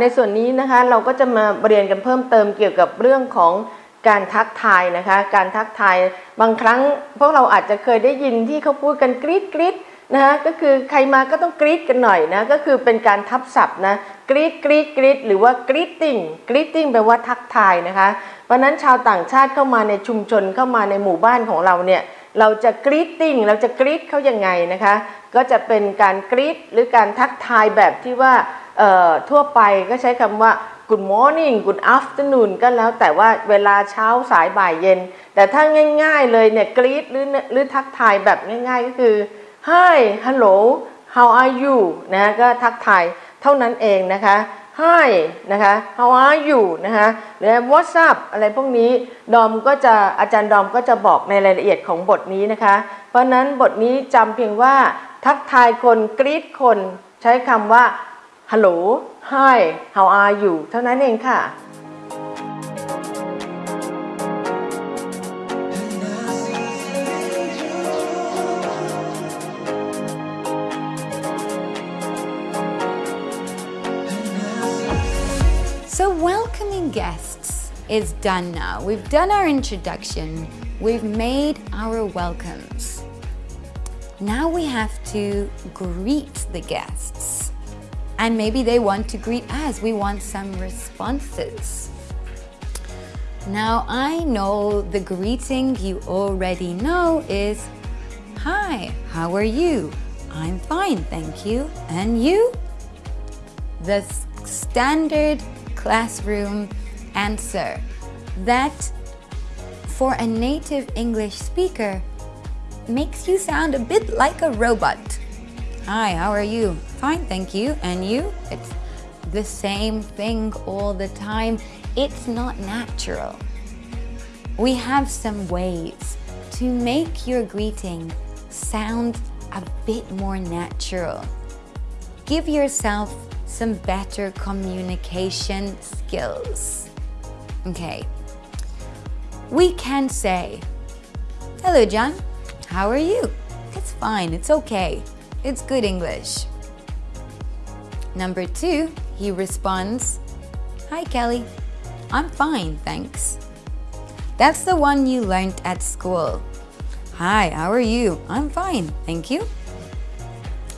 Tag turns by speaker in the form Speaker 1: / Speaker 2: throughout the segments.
Speaker 1: ในส่วนนี้นะคะเราก็จะมาเรียนกันเพิ่มเติมเกี่ยวกับเรื่องของการทักทายนะคะ การทักทายบางครั้งพวกเราอาจจะเคยได้ยินที่เขาพูดกันกรี๊ดกรี๊ดนะคะก็คือใครมาก็ต้องกรี๊ดกันหน่อยนะก็คือเป็นการทับศัพท์นะกรี๊ดกรี๊ดกรี๊ดหรือว่ากรี๊ดติ้งกรี๊ดติ้งแปลว่าทักทายนะคะเพราะนั้นชาวต่างชาติเข้ามาในชุมชนเข้ามาในหมู่บ้านของเราเนี่ยเราจะกรี๊ดติ้งเราจะกรี๊ดเขายังไงนะคะ ก็จะเป็นการกรี๊ดหรือการทักทายแบบที่ว่า ทั่วไปก็ใช้คำว่า good morning good afternoon ก็แล้วแต่ว่าเวลาเช้าสายบ่ายเย็น แต่ถ้าง่ายๆเลยเนี่ยกรีดหรือหรือทักทายแบบง่ายๆก็คือ hi hello how are you นะก็ทักทายเท่านั้นเองนะคะ hi นะคะ how are you นะคะหรือ what's up อะไรพวกนี้ดอมก็จะอาจารย์ดอมก็จะบอกในรายละเอียดของบทนี้นะคะ เพราะนั้นบทนี้จำเพียงว่าทักทายคนกรีดคนใช้คำว่า hello hi how are you เท่านั้นเองค่ะ
Speaker 2: So, welcoming guests is done now. We've done our introduction, we've made our welcomes. Now we have to greet the guests. And maybe they want to greet us. We want some responses. Now, I know the greeting you already know is Hi, how are you? I'm fine, thank you. And you? The standard classroom answer that for a native English speaker makes you sound a bit like a robot. Hi, how are you? Fine, thank you. And you? It's the same thing all the time. It's not natural. We have some ways to make your greeting sound a bit more natural. Give yourself some better communication skills. Okay. We can say, Hello, John. How are you? It's fine. It's okay. It's good English. Number two, he responds, Hi, Kelly. I'm fine, thanks. That's the one you learned at school. Hi, how are you? I'm fine, thank you.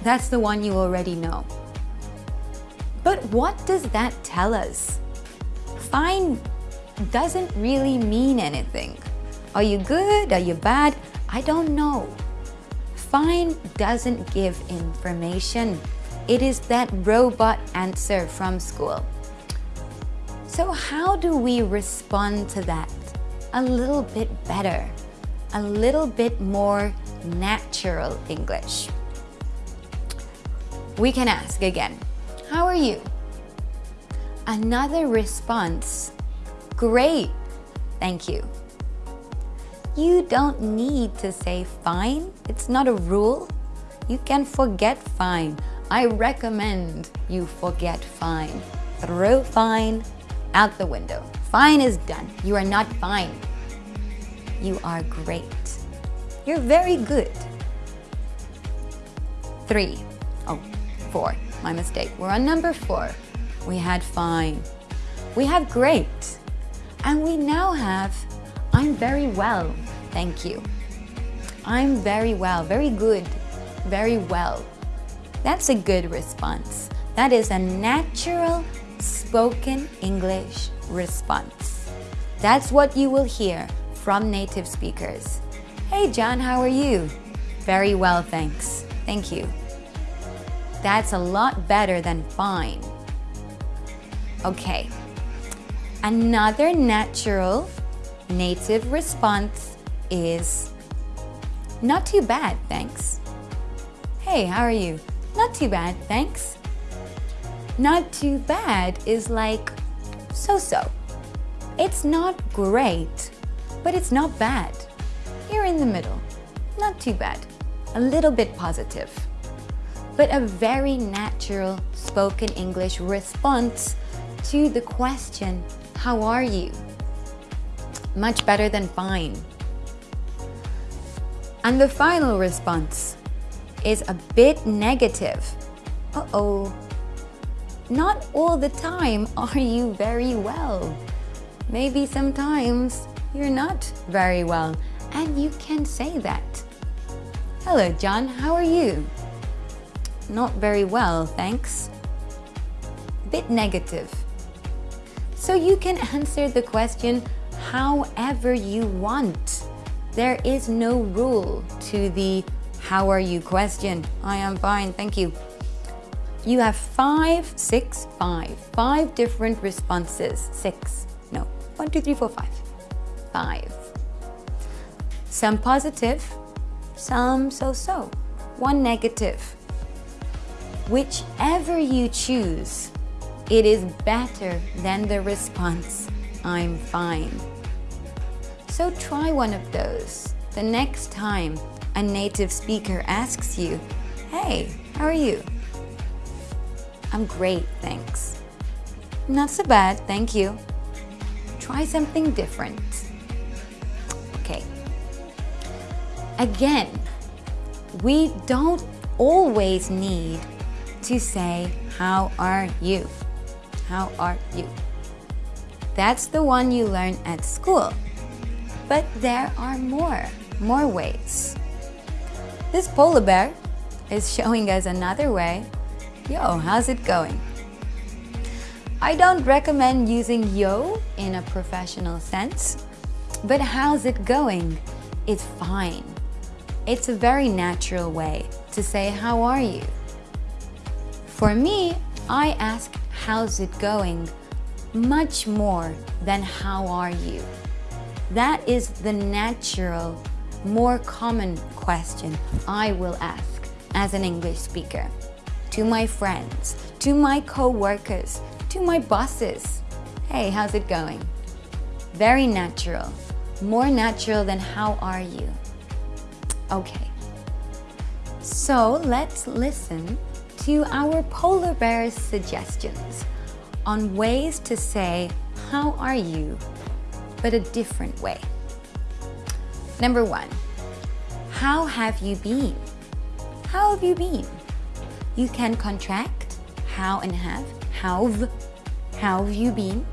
Speaker 2: That's the one you already know. But what does that tell us? Fine doesn't really mean anything. Are you good? Are you bad? I don't know. Fine doesn't give information. It is that robot answer from school. So, how do we respond to that a little bit better? A little bit more natural English? We can ask again How are you? Another response Great, thank you. You don't need to say fine, it's not a rule. You can forget fine. I recommend you forget fine. Throw fine out the window. Fine is done. You are not fine. You are great. You're very good. Three. Oh, four. My mistake. We're on number four. We had fine. We have great. And we now have I'm very well. Thank you. I'm very well. Very good. Very well. That's a good response. That is a natural spoken English response. That's what you will hear from native speakers. Hey, John, how are you? Very well, thanks. Thank you. That's a lot better than fine. Okay. Another natural native response is not too bad, thanks. Hey, how are you? Not too bad, thanks. Not too bad is like so so. It's not great, but it's not bad. You're in the middle. Not too bad. A little bit positive. But a very natural spoken English response to the question, How are you? Much better than fine. And the final response is a bit negative. Uh oh. not all the time are you very well. Maybe sometimes you're not very well, and you can say that. Hello, John, how are you? Not very well, thanks. Bit negative. So you can answer the question however you want. There is no rule to the how are you question. I am fine, thank you. You have five, six, five, five different responses. Six, no, one, two, three, four, five. Five. Some positive, some so-so, one negative. Whichever you choose, it is better than the response, I'm fine. So try one of those. The next time a native speaker asks you, hey, how are you? I'm great, thanks. Not so bad, thank you. Try something different. Okay. Again, we don't always need to say, how are you? How are you? That's the one you learn at school. But there are more, more ways. This polar bear is showing us another way. Yo, how's it going? I don't recommend using yo in a professional sense, but how's it going It's fine. It's a very natural way to say how are you. For me, I ask how's it going much more than how are you. That is the natural, more common question I will ask as an English speaker to my friends, to my co-workers, to my bosses. Hey, how's it going? Very natural, more natural than how are you? Okay, so let's listen to our polar bear's suggestions on ways to say, how are you but a different way. Number one, how have you been? How have you been? You can contract how and have, how've, how have you been?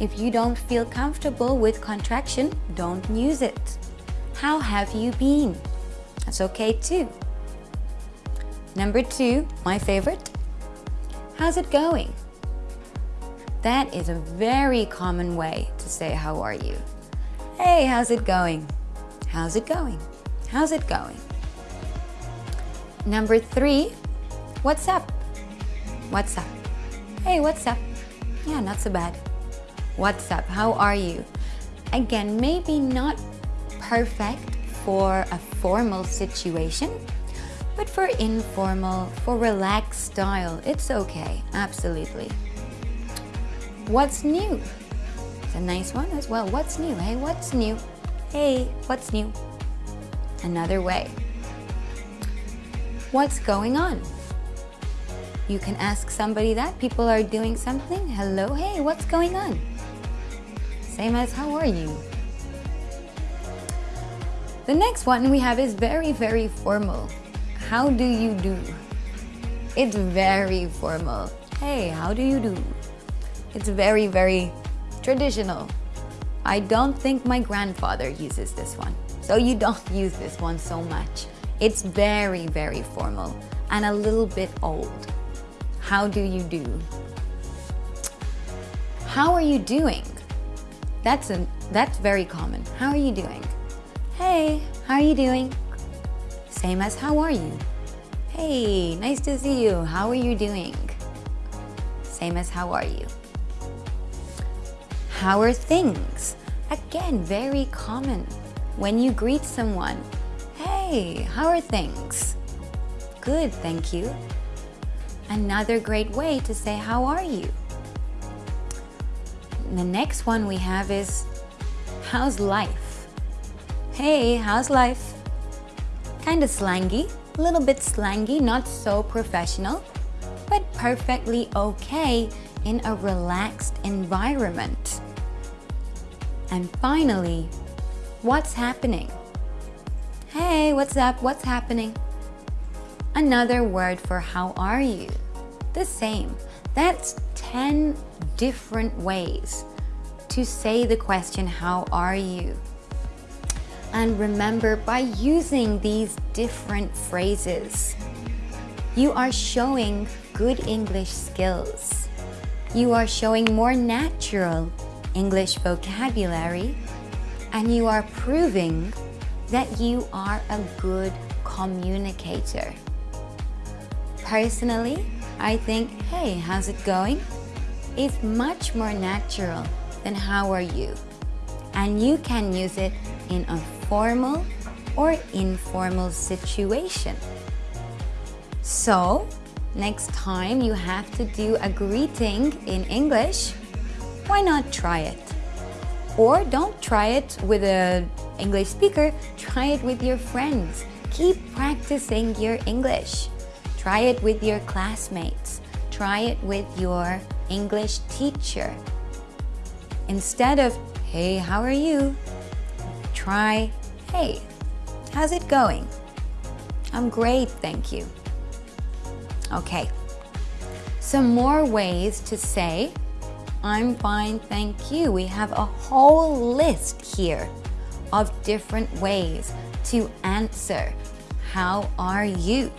Speaker 2: If you don't feel comfortable with contraction, don't use it. How have you been? That's okay too. Number two, my favorite, how's it going? That is a very common way to say how are you. Hey, how's it going? How's it going? How's it going? Number three, what's up? What's up? Hey, what's up? Yeah, not so bad. What's up? How are you? Again, maybe not perfect for a formal situation, but for informal, for relaxed style, it's okay, absolutely. What's new? It's a nice one as well. What's new? Hey, what's new? Hey, what's new? Another way. What's going on? You can ask somebody that. People are doing something. Hello, hey, what's going on? Same as how are you? The next one we have is very, very formal. How do you do? It's very formal. Hey, how do you do? It's very, very traditional. I don't think my grandfather uses this one. So you don't use this one so much. It's very, very formal and a little bit old. How do you do? How are you doing? That's, a, that's very common. How are you doing? Hey, how are you doing? Same as how are you? Hey, nice to see you. How are you doing? Same as how are you? How are things? Again, very common. When you greet someone, hey, how are things? Good, thank you. Another great way to say how are you? The next one we have is how's life? Hey, how's life? Kind of slangy, a little bit slangy, not so professional, but perfectly okay in a relaxed environment. And finally, what's happening? Hey, what's up? What's happening? Another word for how are you? The same. That's 10 different ways to say the question, How are you? And remember, by using these different phrases, you are showing good English skills. You are showing more natural English vocabulary, and you are proving that you are a good communicator. Personally, I think, hey, how's it going? is much more natural than how are you? And you can use it in a formal or informal situation. So, next time you have to do a greeting in English, why not try it? Or don't try it with an English speaker, try it with your friends. Keep practicing your English. Try it with your classmates. Try it with your English teacher. Instead of, hey, how are you? Try, hey, how's it going? I'm great, thank you. Okay, some more ways to say, I'm fine, thank you. We have a whole list here of different ways to answer, how are you?